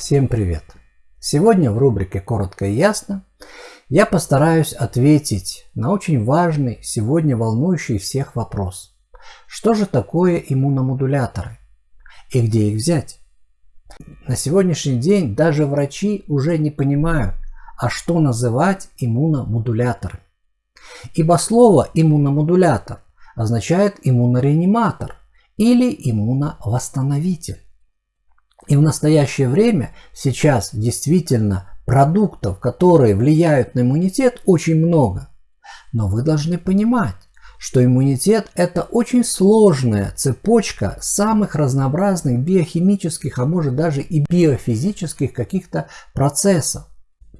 Всем привет! Сегодня в рубрике «Коротко и ясно» я постараюсь ответить на очень важный, сегодня волнующий всех вопрос. Что же такое иммуномодуляторы? И где их взять? На сегодняшний день даже врачи уже не понимают, а что называть иммуномодуляторы. Ибо слово иммуномодулятор означает иммунореаниматор или иммуновосстановитель. И в настоящее время сейчас действительно продуктов, которые влияют на иммунитет, очень много. Но вы должны понимать, что иммунитет – это очень сложная цепочка самых разнообразных биохимических, а может даже и биофизических каких-то процессов.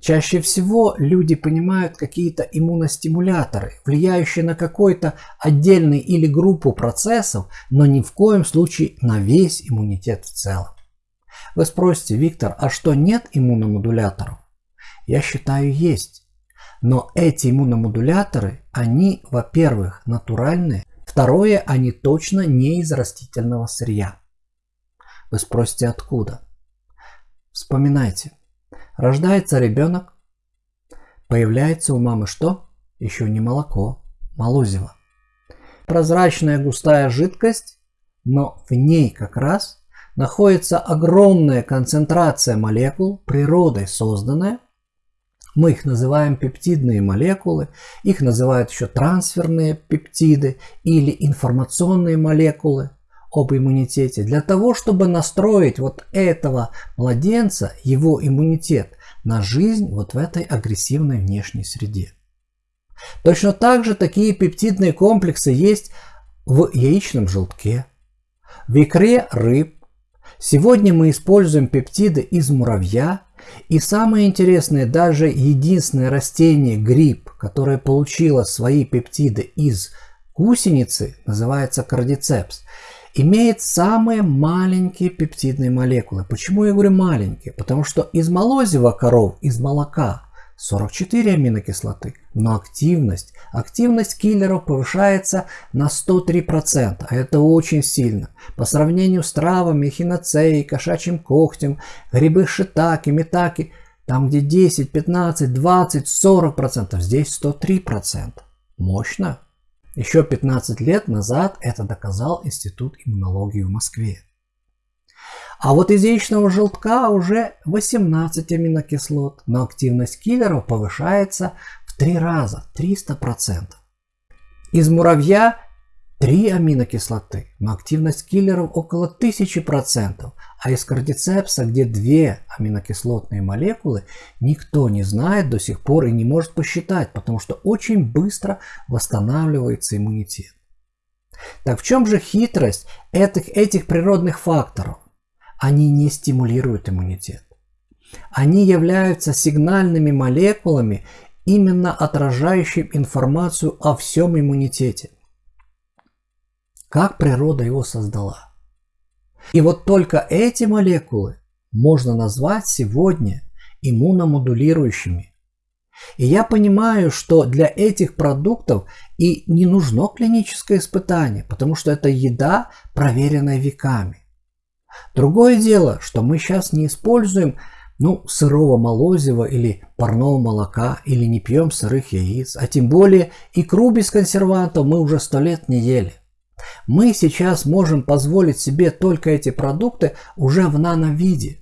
Чаще всего люди понимают какие-то иммуностимуляторы, влияющие на какой-то отдельный или группу процессов, но ни в коем случае на весь иммунитет в целом. Вы спросите, Виктор, а что нет иммуномодуляторов? Я считаю, есть. Но эти иммуномодуляторы, они, во-первых, натуральные, второе, они точно не из растительного сырья. Вы спросите, откуда? Вспоминайте. Рождается ребенок, появляется у мамы что? Еще не молоко, молозиво. Прозрачная густая жидкость, но в ней как раз находится огромная концентрация молекул, природой созданная. Мы их называем пептидные молекулы, их называют еще трансферные пептиды или информационные молекулы об иммунитете, для того, чтобы настроить вот этого младенца, его иммунитет, на жизнь вот в этой агрессивной внешней среде. Точно так же такие пептидные комплексы есть в яичном желтке, в икре рыб, Сегодня мы используем пептиды из муравья. И самое интересное, даже единственное растение гриб, которое получило свои пептиды из гусеницы, называется кардицепс, имеет самые маленькие пептидные молекулы. Почему я говорю маленькие? Потому что из молозива коров, из молока 44 аминокислоты, но активность, активность киллеров повышается на 103%, а это очень сильно. По сравнению с травами, хиноцеей, кошачьим когтем, грибы шитаки, метаки, там где 10, 15, 20, 40%, здесь 103%. Мощно. Еще 15 лет назад это доказал Институт иммунологии в Москве. А вот из яичного желтка уже 18 аминокислот, но активность киллеров повышается в 3 раза, 300%. Из муравья 3 аминокислоты, но активность киллеров около 1000%, а из кардицепса, где 2 аминокислотные молекулы, никто не знает до сих пор и не может посчитать, потому что очень быстро восстанавливается иммунитет. Так в чем же хитрость этих, этих природных факторов? Они не стимулируют иммунитет. Они являются сигнальными молекулами, именно отражающим информацию о всем иммунитете. Как природа его создала. И вот только эти молекулы можно назвать сегодня иммуномодулирующими. И я понимаю, что для этих продуктов и не нужно клиническое испытание, потому что это еда, проверенная веками. Другое дело, что мы сейчас не используем ну, сырого молозива или парного молока, или не пьем сырых яиц, а тем более икру без консервантов мы уже сто лет не ели. Мы сейчас можем позволить себе только эти продукты уже в нановиде.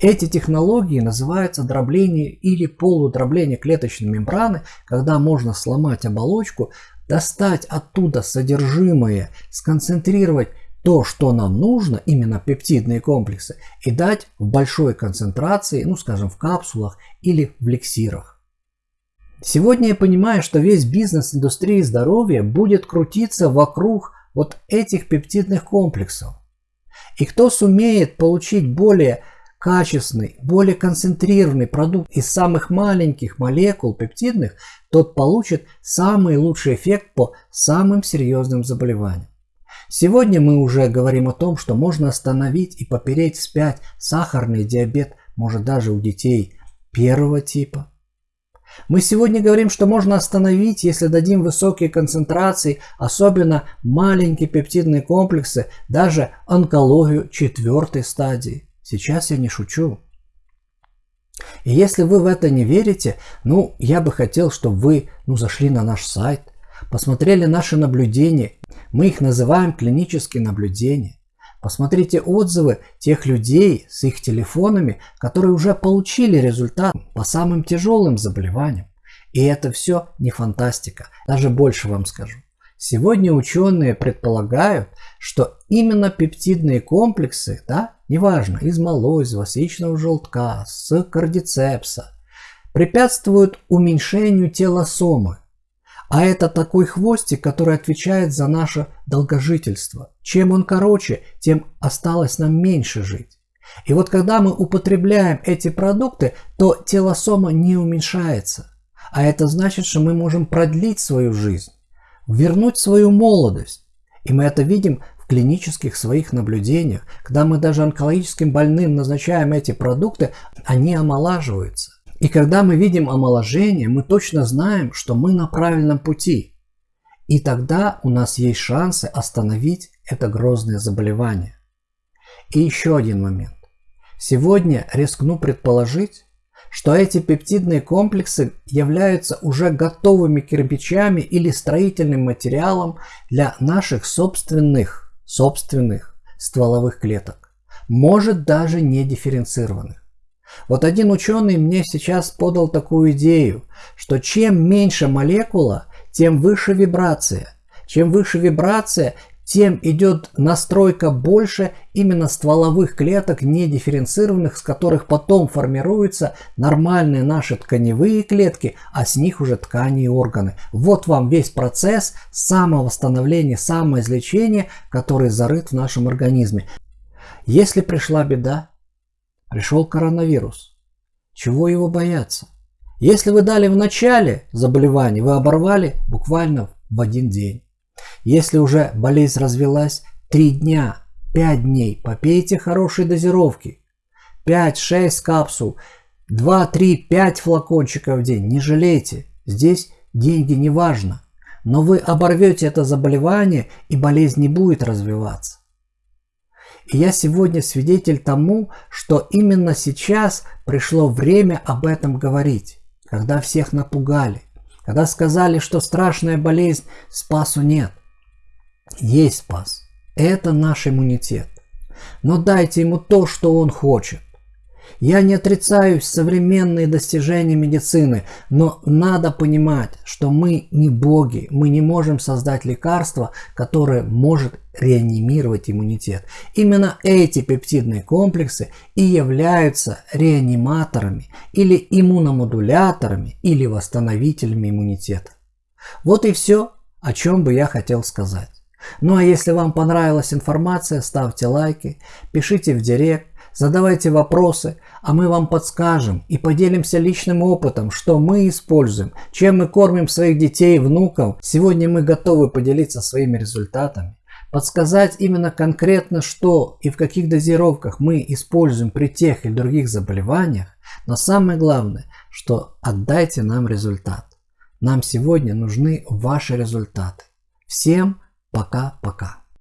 Эти технологии называются дробление или полудробление клеточной мембраны, когда можно сломать оболочку, достать оттуда содержимое, сконцентрировать то, что нам нужно, именно пептидные комплексы, и дать в большой концентрации, ну скажем в капсулах или в лексирах. Сегодня я понимаю, что весь бизнес индустрии здоровья будет крутиться вокруг вот этих пептидных комплексов. И кто сумеет получить более качественный, более концентрированный продукт из самых маленьких молекул пептидных, тот получит самый лучший эффект по самым серьезным заболеваниям. Сегодня мы уже говорим о том, что можно остановить и попереть вспять сахарный диабет, может даже у детей первого типа. Мы сегодня говорим, что можно остановить, если дадим высокие концентрации, особенно маленькие пептидные комплексы, даже онкологию четвертой стадии. Сейчас я не шучу. И если вы в это не верите, ну, я бы хотел, чтобы вы ну, зашли на наш сайт, посмотрели наши наблюдения. Мы их называем клинические наблюдения. Посмотрите отзывы тех людей с их телефонами, которые уже получили результат по самым тяжелым заболеваниям. И это все не фантастика. Даже больше вам скажу. Сегодня ученые предполагают, что именно пептидные комплексы, да, неважно, из молозива, с яичного желтка, с кардицепса, препятствуют уменьшению телосомы. А это такой хвостик, который отвечает за наше долгожительство. Чем он короче, тем осталось нам меньше жить. И вот когда мы употребляем эти продукты, то телосома не уменьшается. А это значит, что мы можем продлить свою жизнь вернуть свою молодость. И мы это видим в клинических своих наблюдениях. Когда мы даже онкологическим больным назначаем эти продукты, они омолаживаются. И когда мы видим омоложение, мы точно знаем, что мы на правильном пути. И тогда у нас есть шансы остановить это грозное заболевание. И еще один момент. Сегодня рискну предположить, что эти пептидные комплексы являются уже готовыми кирпичами или строительным материалом для наших собственных, собственных стволовых клеток, может даже не дифференцированных. Вот один ученый мне сейчас подал такую идею, что чем меньше молекула, тем выше вибрация. Чем выше вибрация, тем идет настройка больше именно стволовых клеток, не дифференцированных, с которых потом формируются нормальные наши тканевые клетки, а с них уже ткани и органы. Вот вам весь процесс самовосстановления, самоизлечения, который зарыт в нашем организме. Если пришла беда, пришел коронавирус, чего его бояться? Если вы дали в начале заболевания, вы оборвали буквально в один день. Если уже болезнь развелась, 3 дня, 5 дней попейте хорошей дозировки. 5-6 капсул, 2, 3, 5 флакончиков в день. Не жалейте. Здесь деньги не важно. Но вы оборвете это заболевание и болезнь не будет развиваться. И я сегодня свидетель тому, что именно сейчас пришло время об этом говорить, когда всех напугали, когда сказали, что страшная болезнь, спасу нет. Есть спас. Это наш иммунитет. Но дайте ему то, что он хочет. Я не отрицаю современные достижения медицины, но надо понимать, что мы не боги, мы не можем создать лекарство, которое может реанимировать иммунитет. Именно эти пептидные комплексы и являются реаниматорами или иммуномодуляторами или восстановителями иммунитета. Вот и все, о чем бы я хотел сказать. Ну а если вам понравилась информация, ставьте лайки, пишите в директ, задавайте вопросы, а мы вам подскажем и поделимся личным опытом, что мы используем, чем мы кормим своих детей и внуков. Сегодня мы готовы поделиться своими результатами, подсказать именно конкретно, что и в каких дозировках мы используем при тех или других заболеваниях, но самое главное, что отдайте нам результат. Нам сегодня нужны ваши результаты. Всем Пока-пока.